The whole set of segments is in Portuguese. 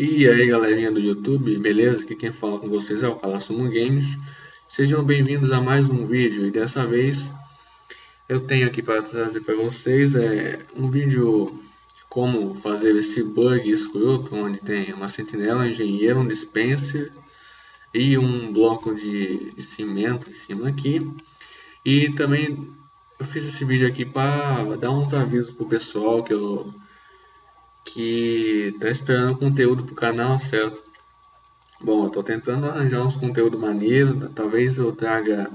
E aí galerinha do YouTube, beleza? Aqui quem fala com vocês é o Calassumo Games Sejam bem-vindos a mais um vídeo. E dessa vez eu tenho aqui para trazer para vocês é, um vídeo como fazer esse bug escroto onde tem uma sentinela, um engenheiro, um dispenser e um bloco de, cimento em cima aqui. E também eu fiz esse vídeo aqui para dar uns avisos pro pessoal que eu que tá esperando conteúdo pro canal, certo? Bom, eu tô tentando arranjar uns conteúdo maneiro, talvez eu traga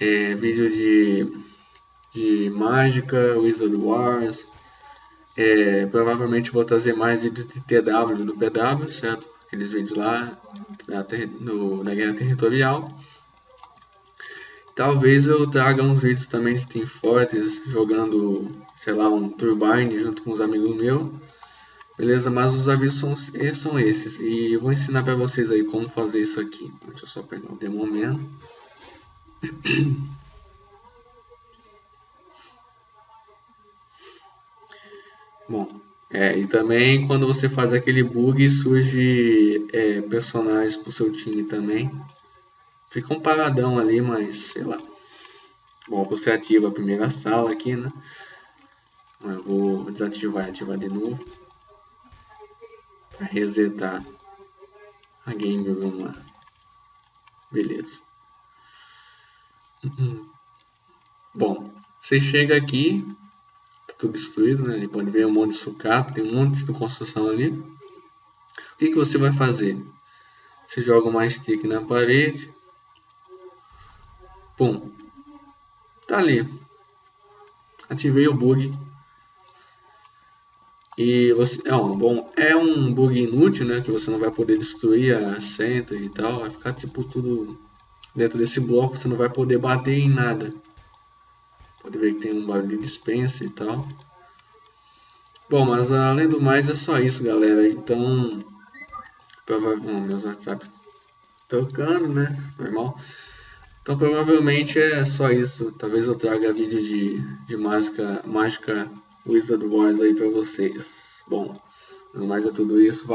é, vídeo de, de mágica, Wizard Wars, é, provavelmente vou trazer mais vídeos de TW do PW, certo? Aqueles vídeos lá na, no, na guerra territorial. Talvez eu traga uns vídeos também de Team Fortress jogando, sei lá, um Turbine junto com os amigos meus. Beleza, mas os avisos são, são esses. E eu vou ensinar para vocês aí como fazer isso aqui. Deixa eu só pegar o Demomento. Bom, é, e também quando você faz aquele bug surge é, personagens pro seu time também. Fica um paradão ali, mas sei lá. Bom, você ativa a primeira sala aqui, né? Eu vou desativar e ativar de novo para resetar a game, vamos lá. Beleza. Uhum. Bom, você chega aqui, tá tudo destruído, né? Ele pode ver um monte de sucata, tem um monte de construção ali. O que, que você vai fazer? Você joga mais stick na parede. Pum. Tá ali. Ativei o bug e você, é um bom, é um bug inútil, né, que você não vai poder destruir a center e tal, vai ficar tipo tudo dentro desse bloco, você não vai poder bater em nada. Pode ver que tem um barulho de dispensa e tal. Bom, mas além do mais é só isso, galera. Então, provavelmente meus WhatsApp tocando, né, normal. Então provavelmente é só isso. Talvez eu traga vídeo de, de mágica, mágica Wizard Wars aí para vocês. Bom, mais é tudo isso.